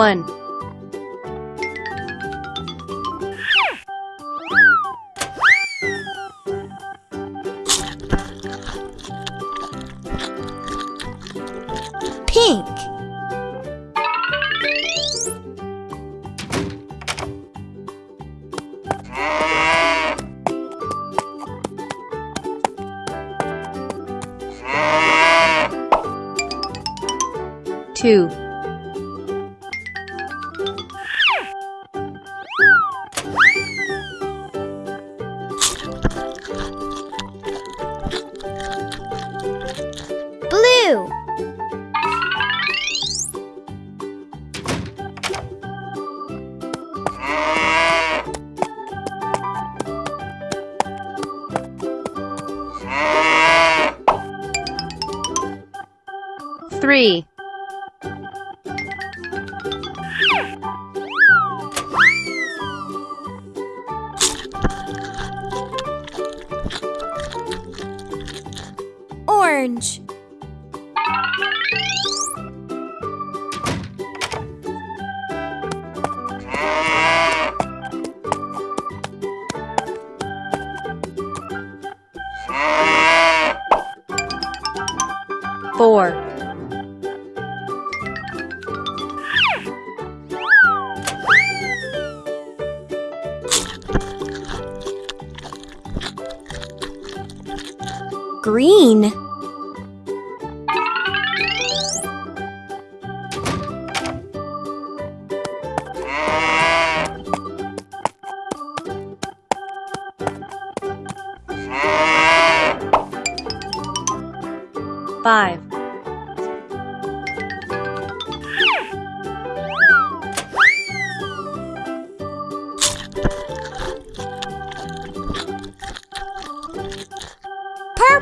1. Green.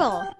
Purple.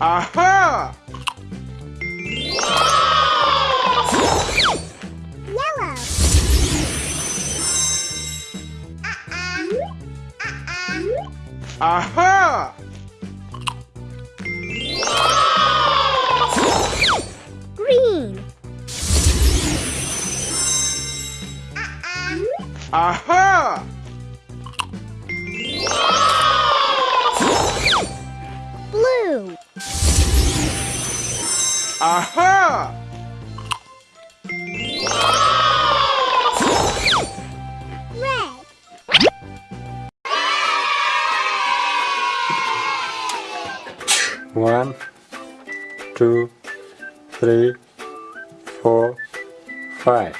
Aha! Yellow. Aha! One, two, three, four, five.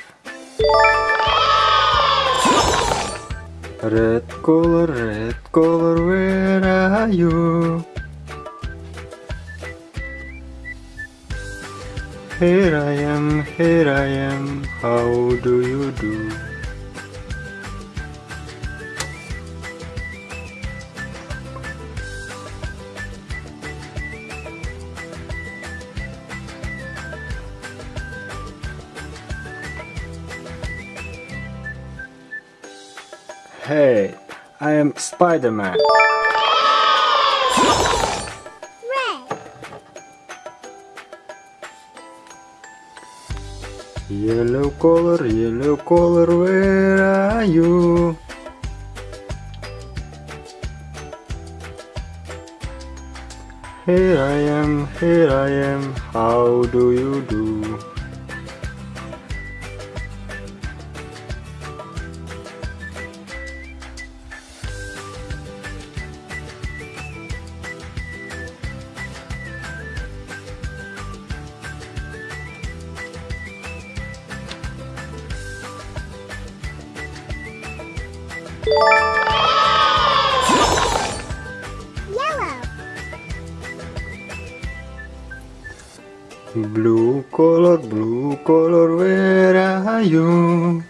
Red color, red color, where are you? Here I am, here I am, how do you do? Hey, I am Spider-Man. Yellow color, yellow color, where are you? Here I am, here I am, how do you do? Blue color, blue color, where are you?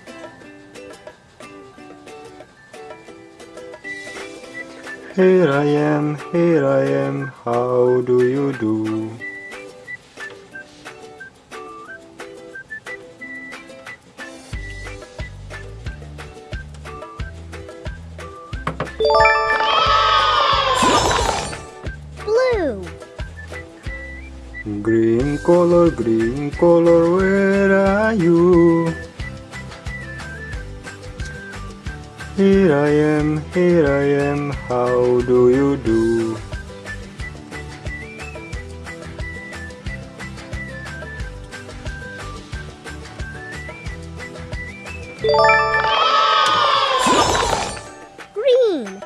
Here I am, here I am, how do you do? Color, green color, where are you? Here I am, here I am, how do you do? Green.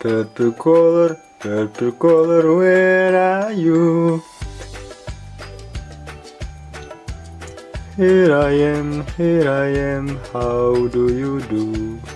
Purple color, purple color, where are you? Here I am, here I am, how do you do?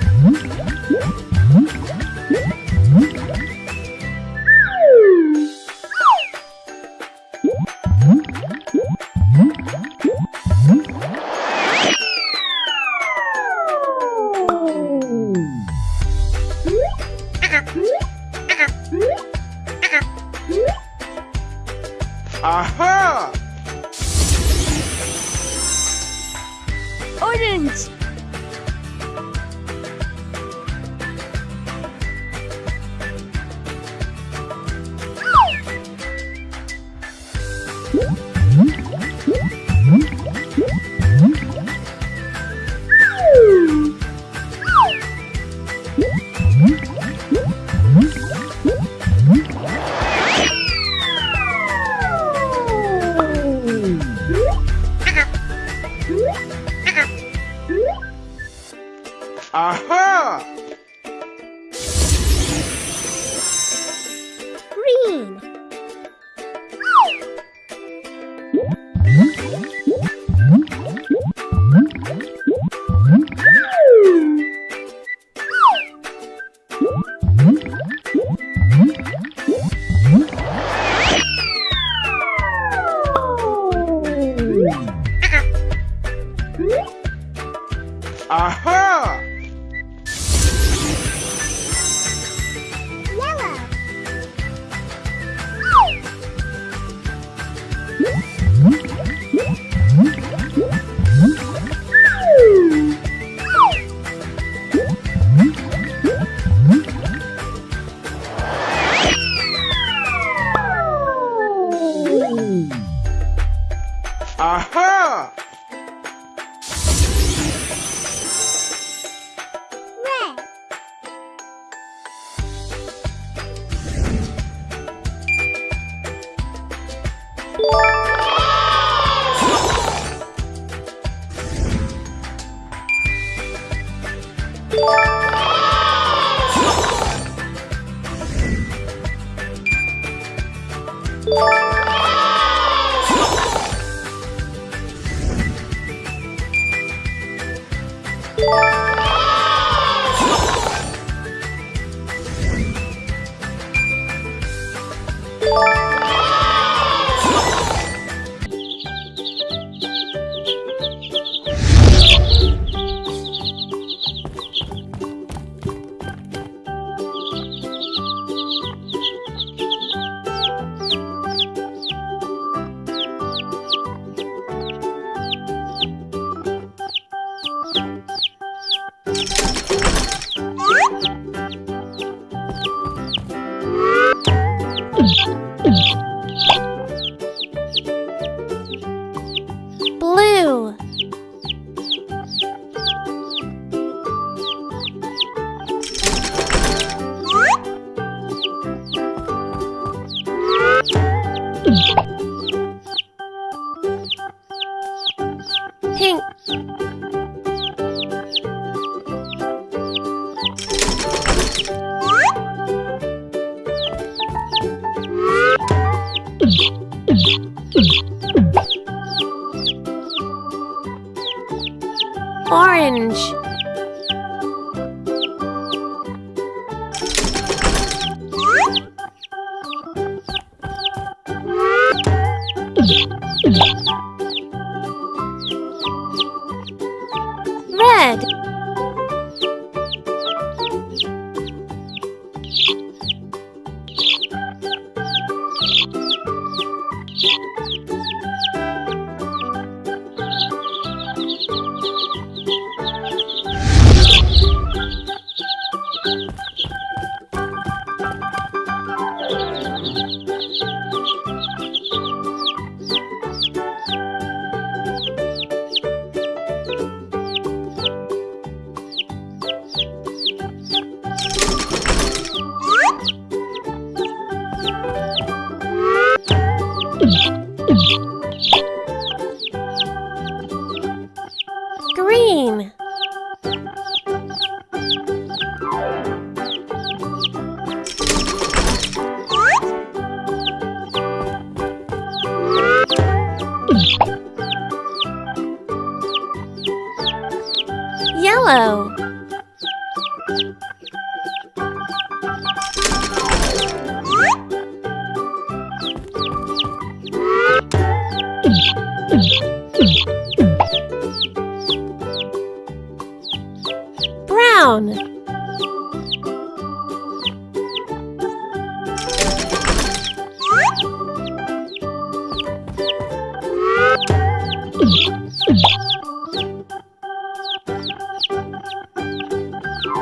Hmm.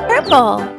Purple.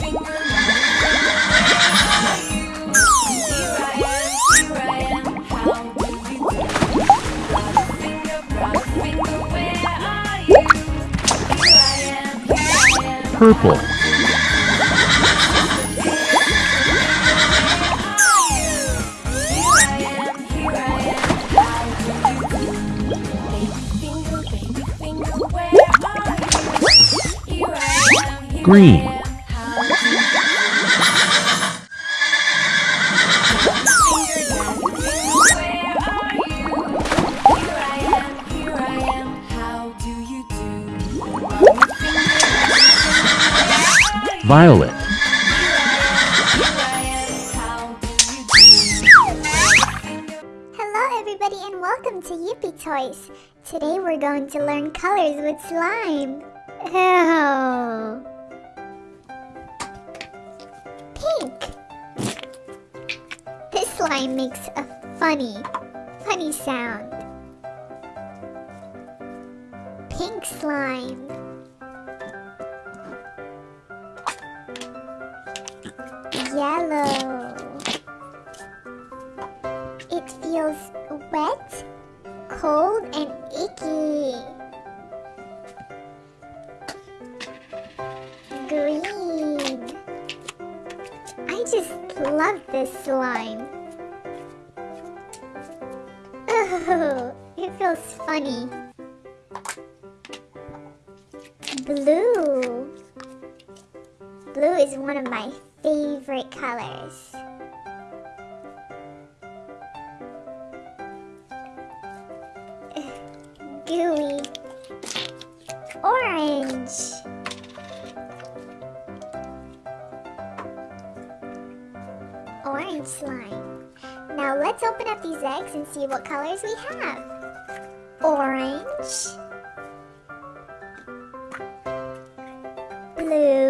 purple. Green. violet. Hello everybody and welcome to Yippie Toys. Today we're going to learn colors with slime. Ew. Pink. This slime makes a funny, funny sound. Pink slime. one of my favorite colors. Gooey. Orange. Orange slime. Now let's open up these eggs and see what colors we have. Orange. Blue.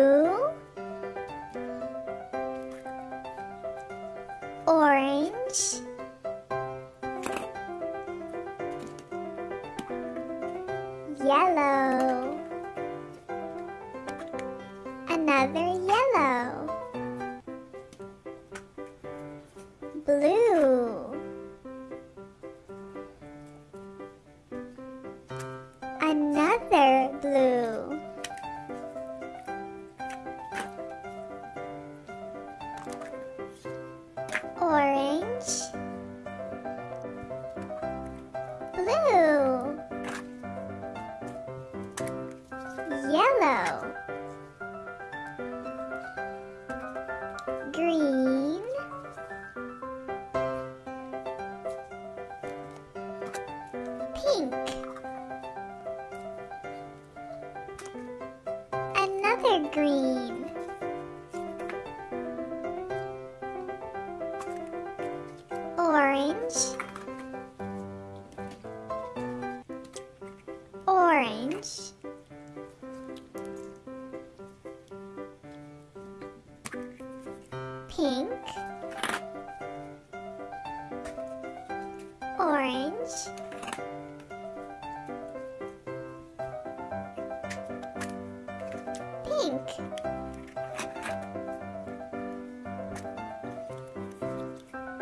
Orange, pink,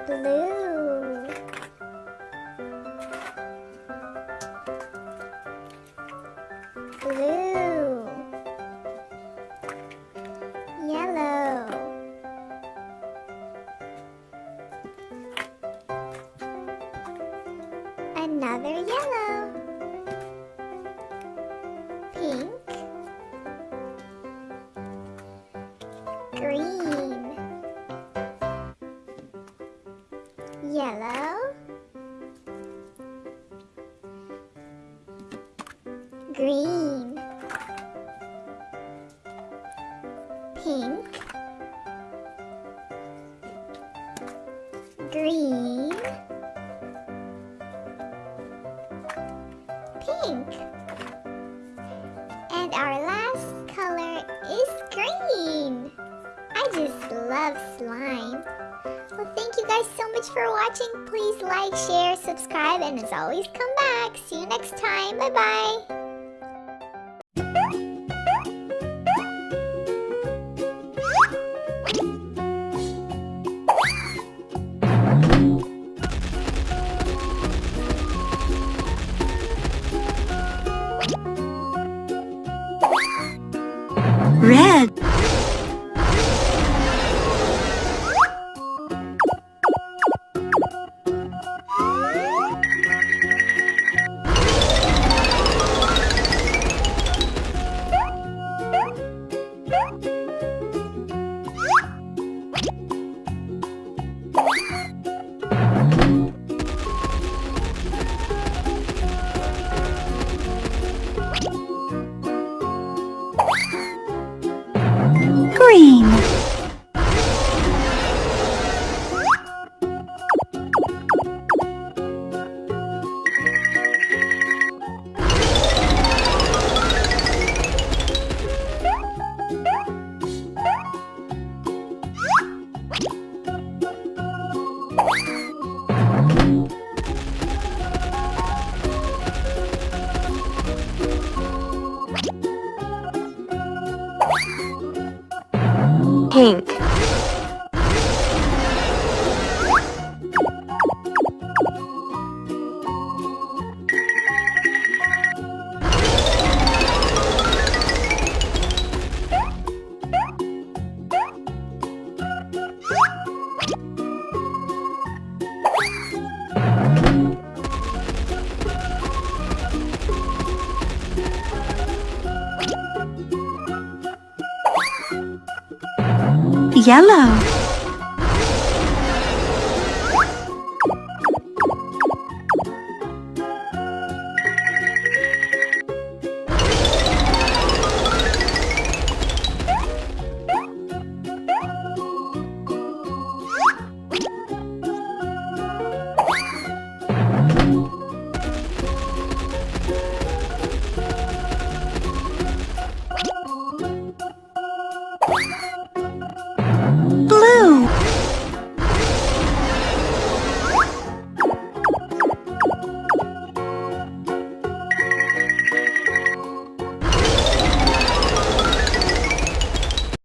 blue, green, pink, green, pink. And our last color is green. I just love slime. Well, thank you guys so much for watching. Please like, share, subscribe, and as always, come back. See you next time. Bye Red. Yellow.